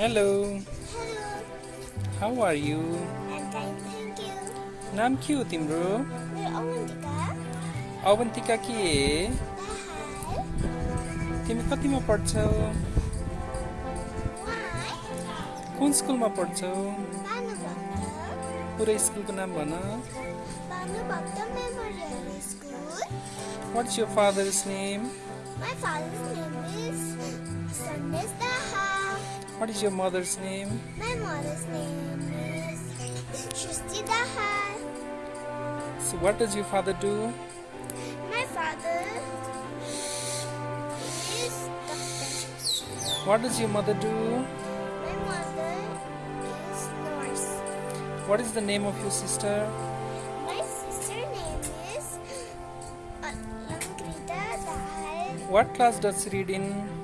Hello, Hello, how are you? and thank, thank you. नाम के हो तिम्रो मेरो अवन्तिका अवन्तिका के तिमी कतिमा पढ्छौ कुन स्कुलमा पढ्छौ पुरै स्कुलको नाम भन Bhanubhakta memorial school is your father's name My father's name is What is your mother's name? My mother's name is Shusti Dahar. So what does your father do? My father is doctor. What does your mother do? My mother is nurse. What is the name of your sister? My sister name is uh, Alamgrita Dahal. What class does she read in?